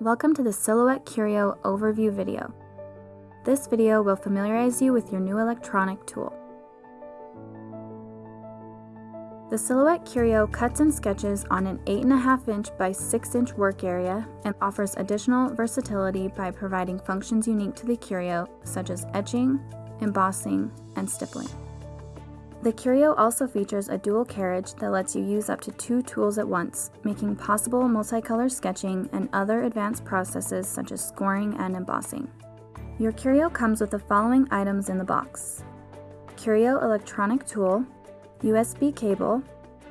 Welcome to the Silhouette Curio overview video. This video will familiarize you with your new electronic tool. The Silhouette Curio cuts and sketches on an 8.5 inch by 6 inch work area and offers additional versatility by providing functions unique to the Curio such as etching, embossing, and stippling. The Curio also features a dual carriage that lets you use up to two tools at once, making possible multicolor sketching and other advanced processes such as scoring and embossing. Your Curio comes with the following items in the box. Curio electronic tool, USB cable,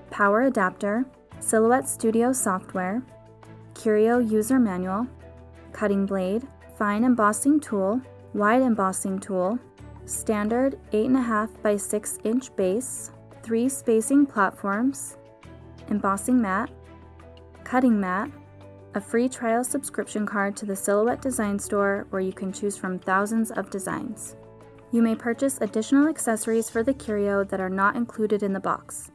power adapter, Silhouette Studio software, Curio user manual, cutting blade, fine embossing tool, wide embossing tool, standard 8.5 by 6 inch base, 3 spacing platforms, embossing mat, cutting mat, a free trial subscription card to the Silhouette Design Store where you can choose from thousands of designs. You may purchase additional accessories for the Curio that are not included in the box.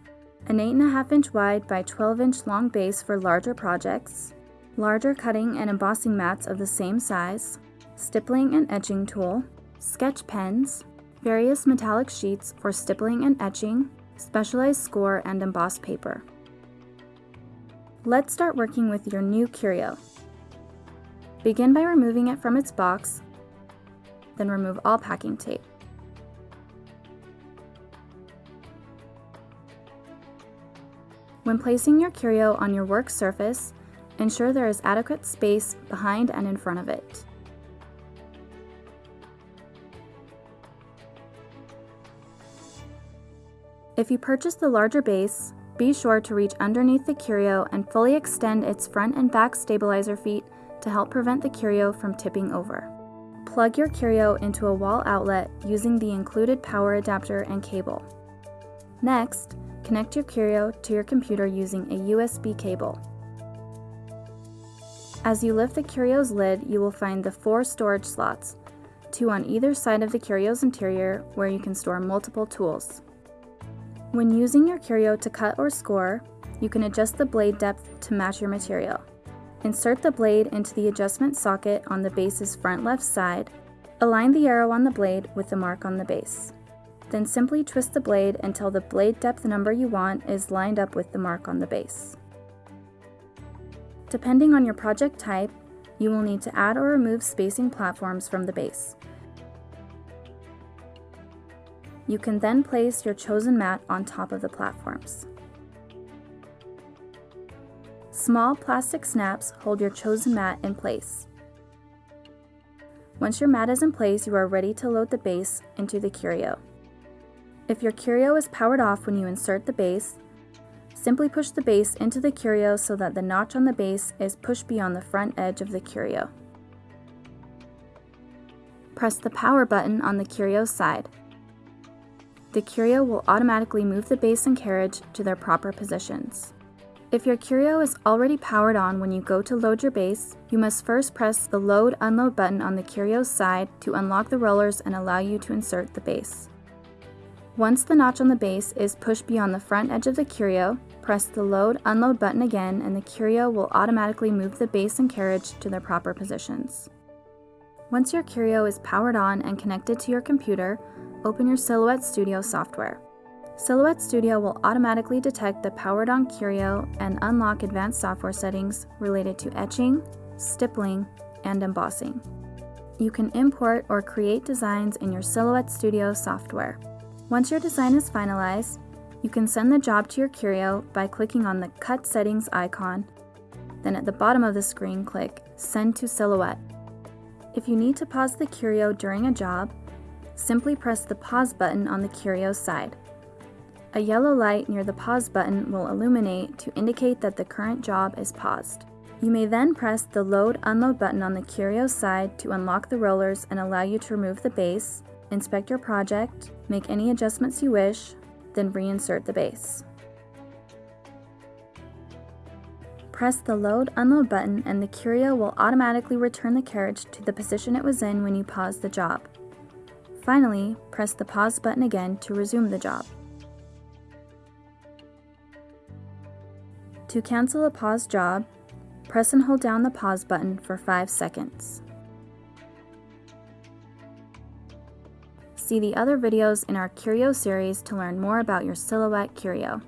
An 8.5 inch wide by 12 inch long base for larger projects, larger cutting and embossing mats of the same size, stippling and etching tool, sketch pens, various metallic sheets for stippling and etching, specialized score and embossed paper. Let's start working with your new curio. Begin by removing it from its box, then remove all packing tape. When placing your curio on your work surface, ensure there is adequate space behind and in front of it. If you purchase the larger base, be sure to reach underneath the curio and fully extend its front and back stabilizer feet to help prevent the curio from tipping over. Plug your curio into a wall outlet using the included power adapter and cable. Next, connect your curio to your computer using a USB cable. As you lift the curio's lid, you will find the four storage slots, two on either side of the curio's interior where you can store multiple tools. When using your curio to cut or score, you can adjust the blade depth to match your material. Insert the blade into the adjustment socket on the base's front left side. Align the arrow on the blade with the mark on the base. Then simply twist the blade until the blade depth number you want is lined up with the mark on the base. Depending on your project type, you will need to add or remove spacing platforms from the base. You can then place your chosen mat on top of the platforms. Small plastic snaps hold your chosen mat in place. Once your mat is in place, you are ready to load the base into the curio. If your curio is powered off when you insert the base, simply push the base into the curio so that the notch on the base is pushed beyond the front edge of the curio. Press the power button on the curio side the Curio will automatically move the base and carriage to their proper positions. If your Curio is already powered on when you go to load your base, you must first press the Load Unload button on the Curio's side to unlock the rollers and allow you to insert the base. Once the notch on the base is pushed beyond the front edge of the Curio, press the Load Unload button again and the Curio will automatically move the base and carriage to their proper positions. Once your Curio is powered on and connected to your computer, open your Silhouette Studio software. Silhouette Studio will automatically detect the powered on curio and unlock advanced software settings related to etching, stippling, and embossing. You can import or create designs in your Silhouette Studio software. Once your design is finalized, you can send the job to your curio by clicking on the Cut Settings icon, then at the bottom of the screen click Send to Silhouette. If you need to pause the curio during a job, simply press the pause button on the curio side. A yellow light near the pause button will illuminate to indicate that the current job is paused. You may then press the load unload button on the curio side to unlock the rollers and allow you to remove the base, inspect your project, make any adjustments you wish, then reinsert the base. Press the load unload button and the curio will automatically return the carriage to the position it was in when you paused the job. Finally, press the pause button again to resume the job. To cancel a paused job, Press and hold down the pause button for 5 seconds. See the other videos in our Curio series to learn more about your Silhouette Curio.